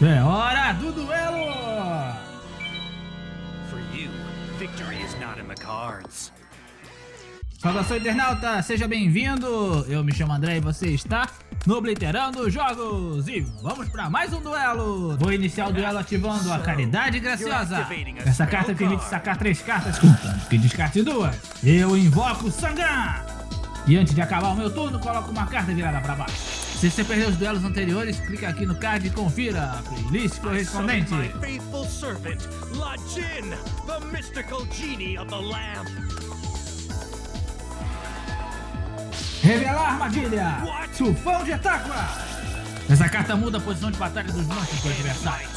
É hora do duelo! For you, victory is not in the cards. Saudação internauta, seja bem-vindo! Eu me chamo André e você está no Obliterando Jogos! E vamos para mais um duelo! Vou iniciar o duelo ativando a Caridade Graciosa. Essa carta permite sacar três cartas, contanto que descarte duas. Eu invoco Sangan! E antes de acabar o meu turno, coloco uma carta virada para baixo. Se você perdeu os duelos anteriores, clica aqui no card e confira a playlist correspondente. Servant, Lajin, the mystical genie of the lamp. Revelar armadilha! Tufão de Atáqua! Essa carta muda a posição de batalha dos monstros do adversário.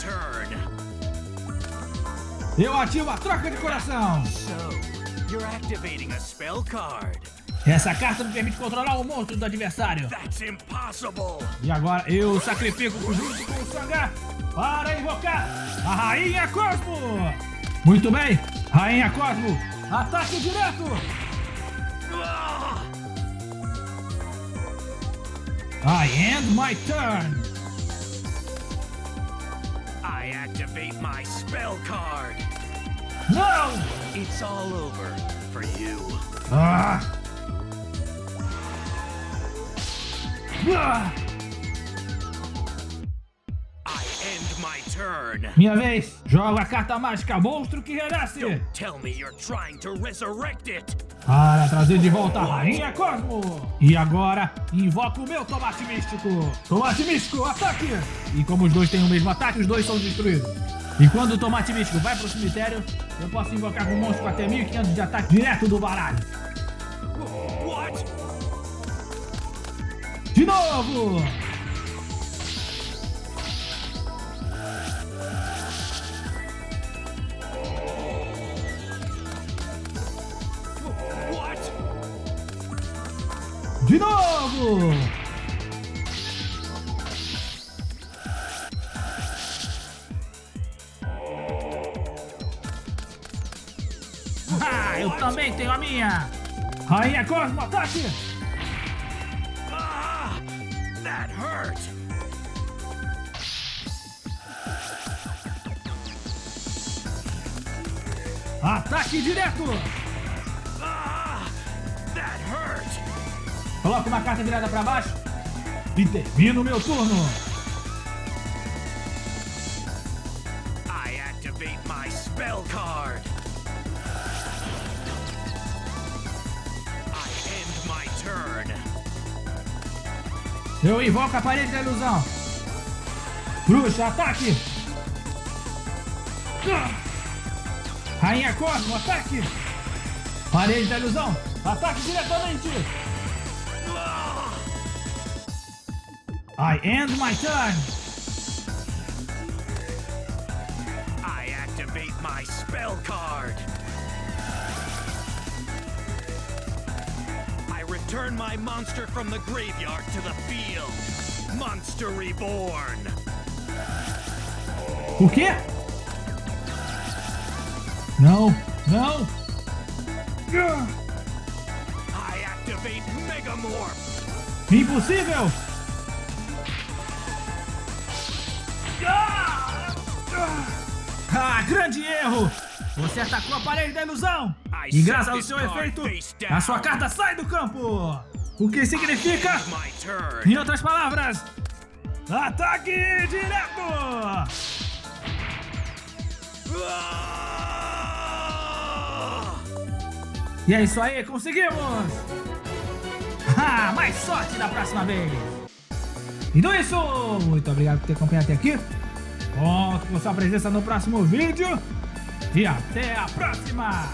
Eu ativo a troca de coração! So, you're activating a spell card. Essa carta me permite controlar o monstro do adversário. That's impossible. E agora eu sacrifico junto com o Sangar para invocar a Rainha Cosmo! Muito bem, Rainha Cosmo, ataque direto! I end my turn! I activate my spell card. Não! It's all over for you. Ah! Minha vez, jogo a carta mágica Monstro que renasce Don't tell me you're trying to resurrect it. para trazer de volta a Rainha Cosmo. E agora, invoco o meu Tomate Místico. Tomate Místico, ataque! E como os dois têm o mesmo ataque, os dois são destruídos. E quando o Tomate Místico vai pro cemitério, eu posso invocar um monstro com até 1500 de ataque direto do baralho. What? De novo! De novo! Ah, eu também tenho a minha! Rainha Cosmo, ataque! Hurt. Ataque direto! Ah! That hurt. Coloco uma carta virada pra baixo e termino o meu turno. I activate my spell card. Eu invoco a parede da ilusão. Bruxa, ataque! Rainha Cosmo, ataque! Parede da ilusão, ataque diretamente! I end my turn! Return my monster from the graveyard to the field. Monster reborn. O quê? Não, não! I activate Megamorph. Impossível! Ah, grande erro! Você atacou a parede da ilusão! E graças ao seu efeito, a sua carta sai do campo! O que significa, em outras palavras, ataque direto! E é isso aí, conseguimos! Ah, mais sorte da próxima vez! Então é isso! Muito obrigado por ter acompanhado até aqui. Conto com sua presença no próximo vídeo. E até a próxima!